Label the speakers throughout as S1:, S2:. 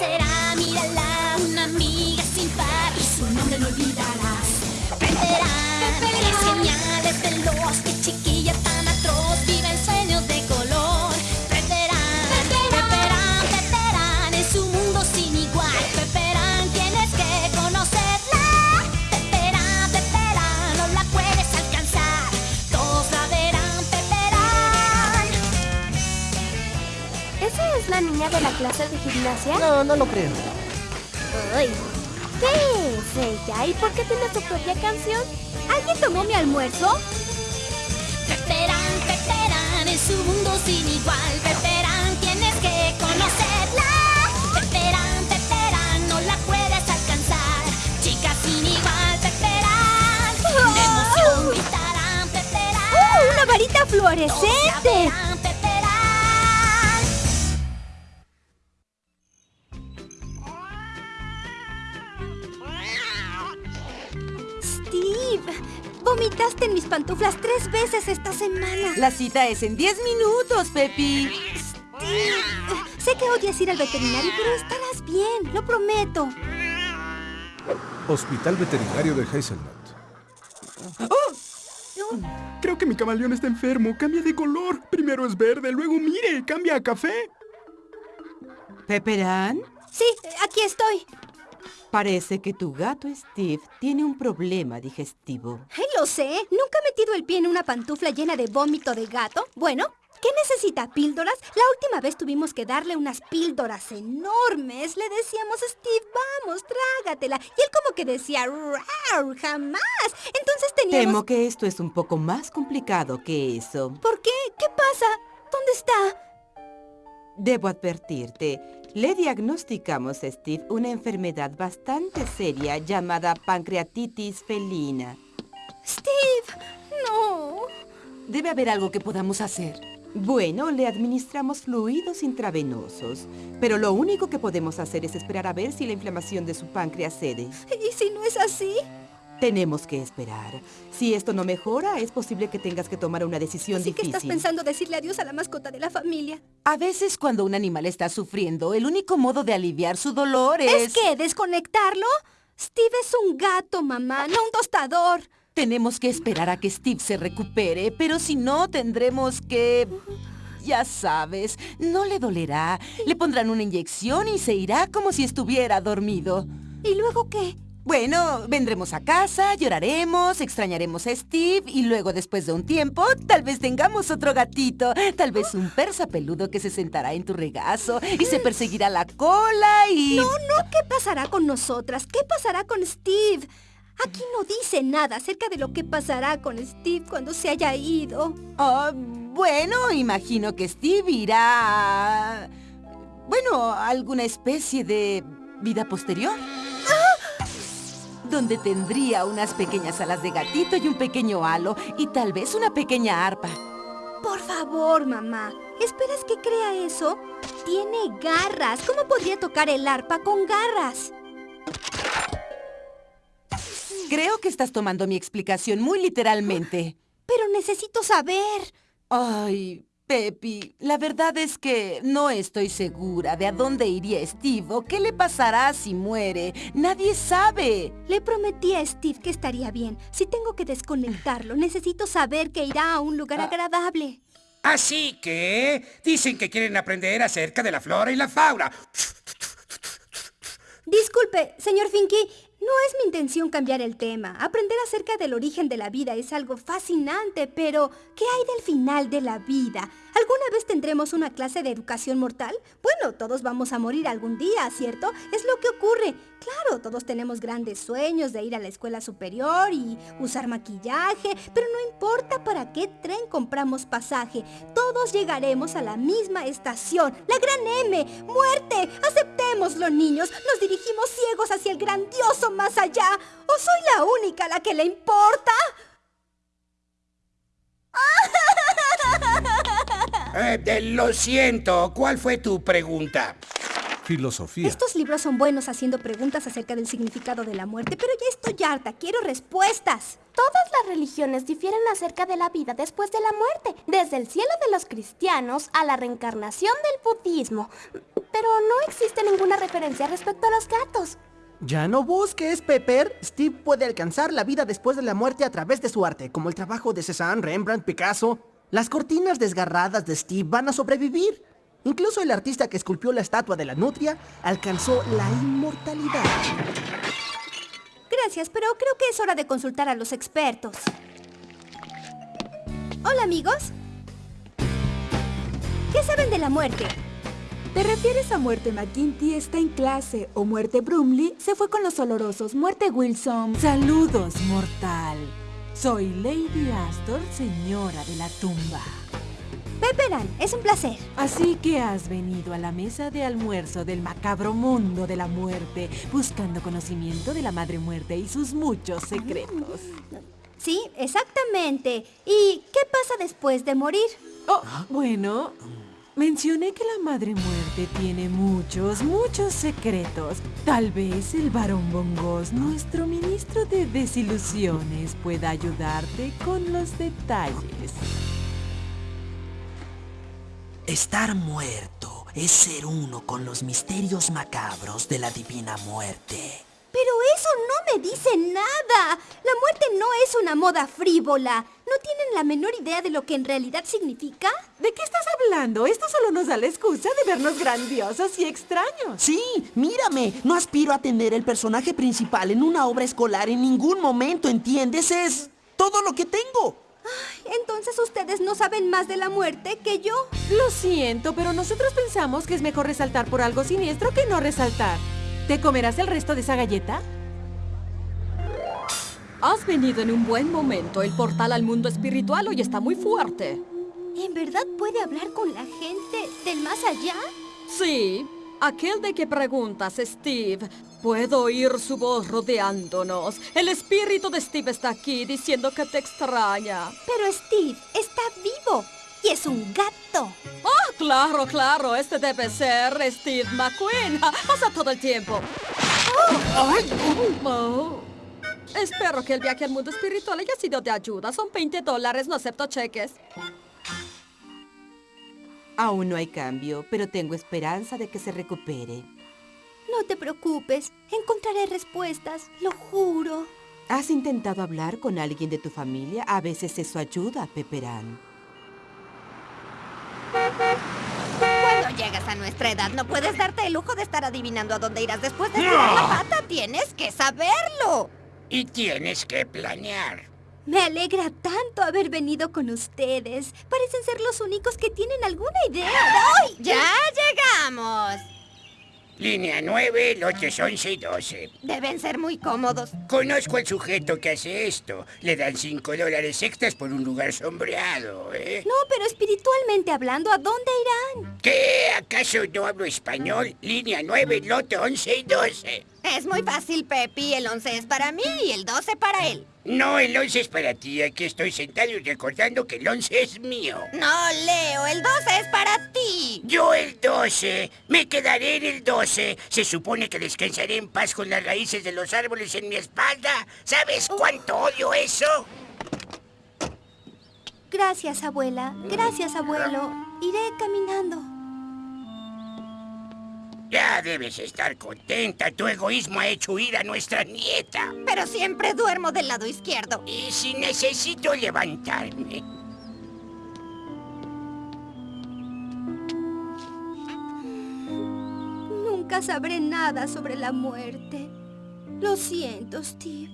S1: será, mírala, una amiga de la
S2: clase de gimnasia?
S3: No, no lo creo.
S2: Ay, ¿Qué es ella? ¿Y por qué tiene su propia canción? ¿Alguien tomó mi almuerzo?
S1: Peperán, Peperán, es un mundo sin igual. Peperán, tienes que conocerla. Peperán, Peperán, no la puedes alcanzar. Chica sin igual, Peperán. De emoción gritarán, Peperán.
S2: ¡Uh, una varita
S1: Todos la
S2: fluorescente! Vomitaste en mis pantuflas tres veces esta semana.
S4: La cita es en 10 minutos, Pepi.
S2: Steve, sé que odias ir al veterinario, pero estarás bien, lo prometo.
S5: Hospital Veterinario de Hazelnut.
S6: Creo que mi camaleón está enfermo. Cambia de color. Primero es verde, luego mire, cambia a café.
S4: ¿Peperán?
S2: Sí, aquí estoy.
S4: Parece que tu gato Steve tiene un problema digestivo.
S2: Ay, lo sé. ¿Nunca he metido el pie en una pantufla llena de vómito de gato? Bueno, ¿qué necesita? ¿Píldoras? La última vez tuvimos que darle unas píldoras enormes. Le decíamos, Steve, vamos, trágatela. Y él como que decía, "Rar, jamás. Entonces teníamos...
S4: Temo que esto es un poco más complicado que eso.
S2: ¿Por qué? ¿Qué pasa? ¿Dónde está?
S4: Debo advertirte, le diagnosticamos a Steve una enfermedad bastante seria llamada pancreatitis felina.
S2: Steve, no.
S7: Debe haber algo que podamos hacer.
S4: Bueno, le administramos fluidos intravenosos, pero lo único que podemos hacer es esperar a ver si la inflamación de su páncreas cede.
S2: ¿Y si no es así?
S4: Tenemos que esperar. Si esto no mejora, es posible que tengas que tomar una decisión
S2: Así que
S4: difícil.
S2: estás pensando decirle adiós a la mascota de la familia.
S7: A veces cuando un animal está sufriendo, el único modo de aliviar su dolor es...
S2: ¿Es que desconectarlo? Steve es un gato, mamá, no un tostador.
S7: Tenemos que esperar a que Steve se recupere, pero si no, tendremos que... Ya sabes, no le dolerá. Le pondrán una inyección y se irá como si estuviera dormido.
S2: ¿Y luego qué?
S7: Bueno, vendremos a casa, lloraremos, extrañaremos a Steve y luego después de un tiempo tal vez tengamos otro gatito, tal vez un persa peludo que se sentará en tu regazo y se perseguirá la cola y...
S2: No, no, ¿qué pasará con nosotras? ¿Qué pasará con Steve? Aquí no dice nada acerca de lo que pasará con Steve cuando se haya ido.
S7: Ah, bueno, imagino que Steve irá... a- Bueno, a alguna especie de vida posterior. Donde tendría unas pequeñas alas de gatito y un pequeño halo y tal vez una pequeña arpa.
S2: Por favor, mamá. ¿Esperas que crea eso? Tiene garras. ¿Cómo podría tocar el arpa con garras?
S7: Creo que estás tomando mi explicación muy literalmente.
S2: Pero necesito saber.
S7: Ay, Pepi, la verdad es que no estoy segura de a dónde iría Steve o qué le pasará si muere. Nadie sabe.
S2: Le prometí a Steve que estaría bien. Si tengo que desconectarlo, necesito saber que irá a un lugar agradable.
S8: Así que dicen que quieren aprender acerca de la flora y la fauna.
S2: Disculpe, señor Finky, no es mi intención cambiar el tema. Aprender acerca del origen de la vida es algo fascinante, pero ¿qué hay del final de la vida? ¿Alguna vez tendremos una clase de educación mortal? Bueno, todos vamos a morir algún día, ¿cierto? Es lo que ocurre. Claro, todos tenemos grandes sueños de ir a la escuela superior y usar maquillaje, pero no importa para qué tren compramos pasaje. Todos llegaremos a la misma estación, la gran M. ¡Muerte! Aceptémoslo, niños. Nos dirigimos ciegos hacia el grandioso más allá. ¿O soy la única a la que le importa?
S8: Eh, eh, lo siento, ¿cuál fue tu pregunta?
S5: Filosofía.
S2: Estos libros son buenos haciendo preguntas acerca del significado de la muerte, pero ya estoy harta, quiero respuestas.
S3: Todas las religiones difieren acerca de la vida después de la muerte, desde el cielo de los cristianos a la reencarnación del budismo. Pero no existe ninguna referencia respecto a los gatos.
S9: Ya no busques, Pepper. Steve puede alcanzar la vida después de la muerte a través de su arte, como el trabajo de Cézanne, Rembrandt, Picasso. Las cortinas desgarradas de Steve van a sobrevivir. Incluso el artista que esculpió la estatua de la nutria alcanzó la inmortalidad.
S2: Gracias, pero creo que es hora de consultar a los expertos. Hola, amigos. ¿Qué saben de la muerte?
S10: ¿Te refieres a muerte McGinty está en clase o muerte Brumley se fue con los olorosos? Muerte Wilson.
S7: Saludos, mortal. Soy Lady Astor, señora de la tumba.
S2: Pepperan, es un placer.
S7: Así que has venido a la mesa de almuerzo del macabro mundo de la muerte, buscando conocimiento de la madre muerte y sus muchos secretos.
S2: Sí, exactamente. ¿Y qué pasa después de morir?
S7: Oh, bueno, mencioné que la madre muerte tiene muchos, muchos secretos. Tal vez el varón Bongos, nuestro ministro de desilusiones, pueda ayudarte con los detalles.
S11: Estar muerto es ser uno con los misterios macabros de la divina muerte.
S2: Pero eso no me dice nada. La muerte no es una moda frívola. ¿No tienen la menor idea de lo que en realidad significa?
S7: ¿De qué estás hablando? Esto solo nos da la excusa de vernos grandiosos y extraños.
S9: Sí, mírame. No aspiro a tener el personaje principal en una obra escolar en ningún momento, ¿entiendes? Es todo lo que tengo.
S2: Ay, entonces ustedes no saben más de la muerte que yo.
S7: Lo siento, pero nosotros pensamos que es mejor resaltar por algo siniestro que no resaltar. ¿Te comerás el resto de esa galleta?
S12: Has venido en un buen momento. El portal al mundo espiritual hoy está muy fuerte.
S2: ¿En verdad puede hablar con la gente del más allá?
S12: Sí, aquel de que preguntas, Steve. Puedo oír su voz rodeándonos. El espíritu de Steve está aquí diciendo que te extraña.
S2: Pero Steve está vivo y es un gato.
S12: ¡Ah, claro, claro! Este debe ser Steve McQueen. Pasa todo el tiempo. Oh. Espero que el viaje al mundo espiritual haya sido de ayuda. Son 20 dólares, no acepto cheques.
S4: Aún no hay cambio, pero tengo esperanza de que se recupere.
S2: No te preocupes, encontraré respuestas, lo juro.
S4: ¿Has intentado hablar con alguien de tu familia? A veces eso ayuda, Pepperán.
S13: Cuando llegas a nuestra edad no puedes darte el lujo de estar adivinando a dónde irás después de tirar la pata. Tienes que saberlo.
S8: Y tienes que planear.
S2: Me alegra tanto haber venido con ustedes. Parecen ser los únicos que tienen alguna idea. ¡Ay!
S13: ¡Ya llegamos!
S8: Línea 9, lotes 11 y 12.
S13: Deben ser muy cómodos.
S8: Conozco al sujeto que hace esto. Le dan 5 dólares extras por un lugar sombreado, ¿eh?
S2: No, pero espiritualmente hablando, ¿a dónde irán?
S8: ¿Qué? ¿Acaso no hablo español? Línea 9, lote 11 y 12.
S13: Es muy fácil, Pepi. El 11 es para mí y el 12 para él.
S8: No, el 11 es para ti. Aquí estoy sentado y recordando que el 11 es mío.
S13: No, Leo, el 12 es para ti.
S8: Yo el 12. Me quedaré en el 12. Se supone que descansaré en paz con las raíces de los árboles en mi espalda. ¿Sabes cuánto odio eso?
S2: Gracias, abuela. Gracias, abuelo. Iré caminando.
S8: Ya debes estar contenta. Tu egoísmo ha hecho huir a nuestra nieta.
S13: Pero siempre duermo del lado izquierdo.
S8: Y si necesito levantarme.
S2: Nunca sabré nada sobre la muerte. Lo siento, Steve.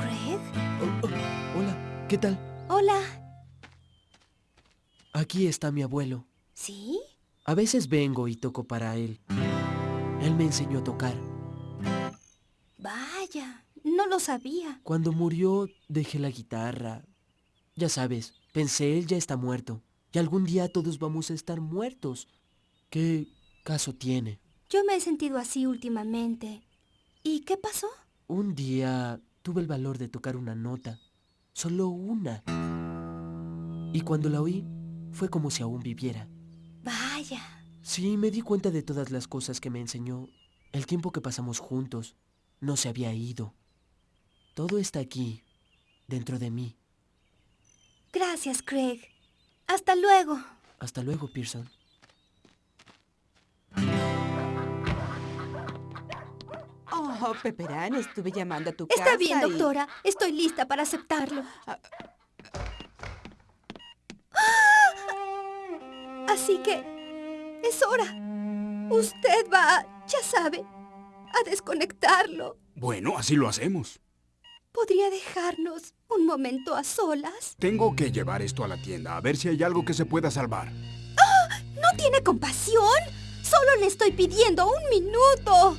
S2: ¿Craig?
S14: Oh, oh, hola, ¿qué tal?
S2: Hola.
S14: Aquí está mi abuelo.
S2: ¿Sí?
S14: A veces vengo y toco para él. Él me enseñó a tocar.
S2: Vaya, no lo sabía.
S14: Cuando murió, dejé la guitarra. Ya sabes, pensé, él ya está muerto. Y algún día todos vamos a estar muertos. ¿Qué caso tiene?
S2: Yo me he sentido así últimamente. ¿Y qué pasó?
S14: Un día tuve el valor de tocar una nota. Solo una. Y cuando la oí, fue como si aún viviera.
S2: Vaya.
S14: Sí, me di cuenta de todas las cosas que me enseñó. El tiempo que pasamos juntos no se había ido. Todo está aquí, dentro de mí.
S2: Gracias, Craig. Hasta luego.
S14: Hasta luego, Pearson.
S4: Oh, Pepperán, estuve llamando a tu casa
S2: Está bien,
S4: y-
S2: doctora. Estoy lista para aceptarlo. Así que es hora. Usted va, ya sabe, a desconectarlo.
S6: Bueno, así lo hacemos.
S2: ¿Podría dejarnos un momento a solas?
S6: Tengo que llevar esto a la tienda, a ver si hay algo que se pueda salvar.
S2: ¿No tiene compasión? Solo le estoy pidiendo un minuto.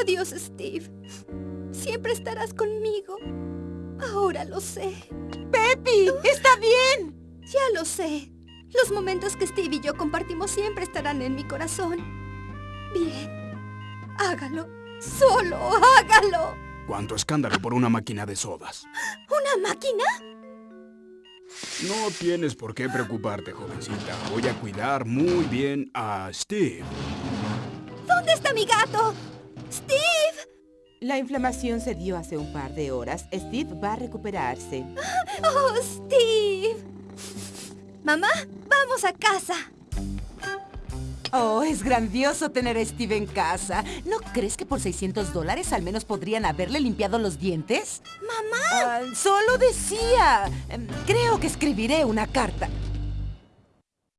S2: Adiós, Steve. Siempre estarás conmigo. Ahora lo sé.
S4: ¡Pepi! ¡Está bien!
S2: Ya lo sé. Los momentos que Steve y yo compartimos siempre estarán en mi corazón. Bien. Hágalo. Solo hágalo.
S6: ¿Cuánto escándalo por una máquina de sodas?
S2: ¿Una máquina?
S6: No tienes por qué preocuparte, jovencita. Voy a cuidar muy bien a Steve.
S2: ¿Dónde está mi gato? ¡Steve!
S4: La inflamación se dio hace un par de horas. Steve va a recuperarse.
S2: ¡Oh, Steve! Mamá, vamos a casa.
S7: Oh, es grandioso tener a Steve en casa. ¿No crees que por 600 dólares al menos podrían haberle limpiado los dientes?
S2: ¡Mamá!
S7: Ah, solo decía. Em, Creo que escribiré una carta.